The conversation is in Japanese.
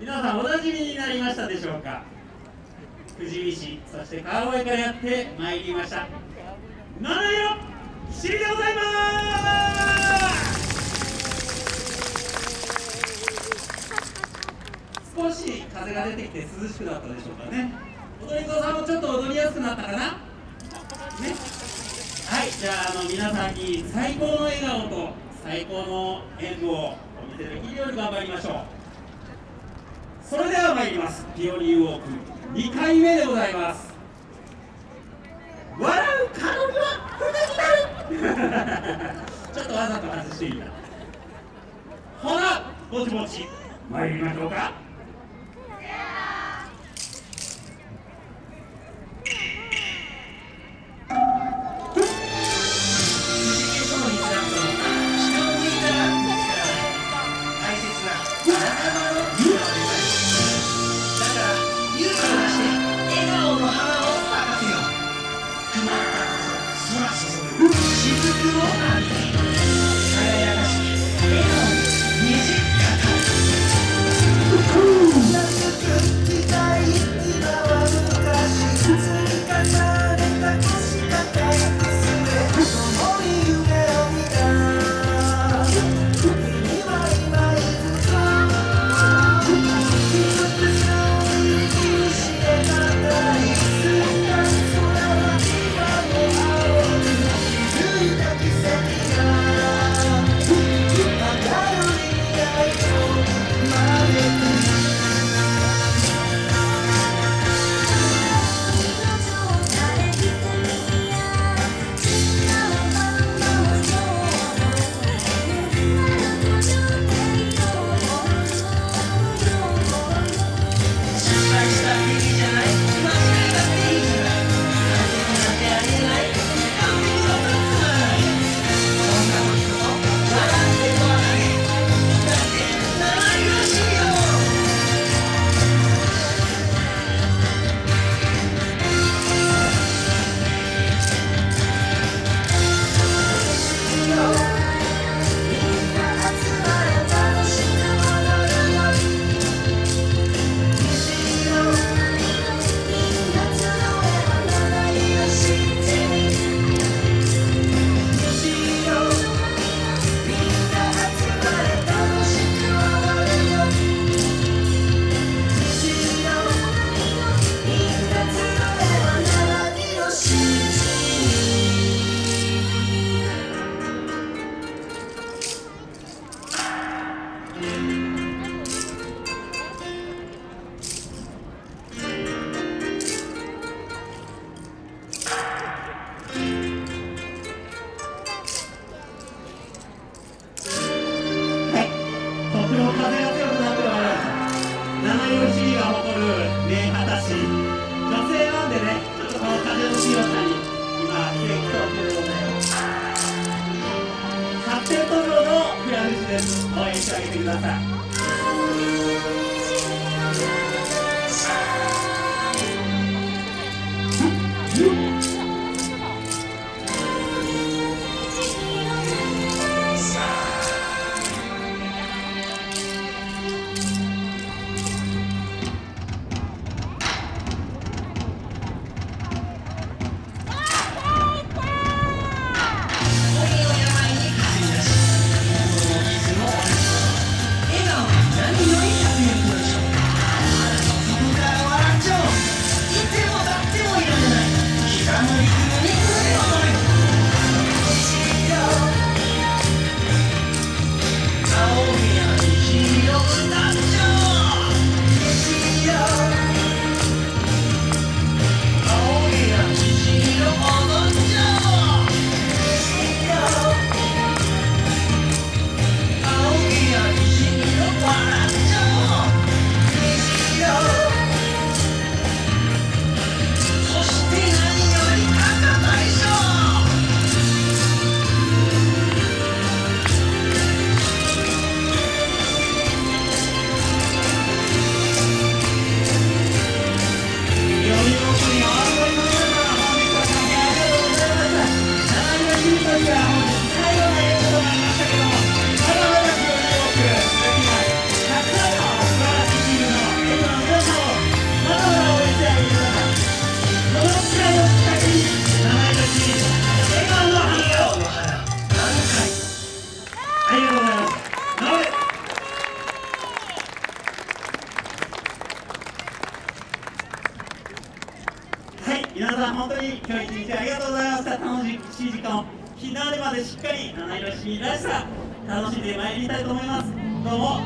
皆さんおなじみになりましたでしょうか？富士見市そして川越からやってまいりました。七色しりでございます。少し風が出てきて涼しくなったでしょうかね。踊り子さんもちょっと踊りやすくなったかな？ね？はいじゃああの皆さんに最高の笑顔と最高の演舞をお見せできるように頑張りましょう。それでは参ります。ピオニーウォーク。2回目でございます。笑う彼女は不になる。ちょっとわざと外していいな。ほなぼちぼち参りましょうか。IOC が誇る名果たし女性なんでねちょっとこの風の強さに今奇跡を受けるので発展途上のフラムシです。応援してあげてください皆さん本当に今日一日ありがとうございました。楽しい時間を。日の出までしっかり七色市らしさ楽しんでまいりたいと思います。どうも。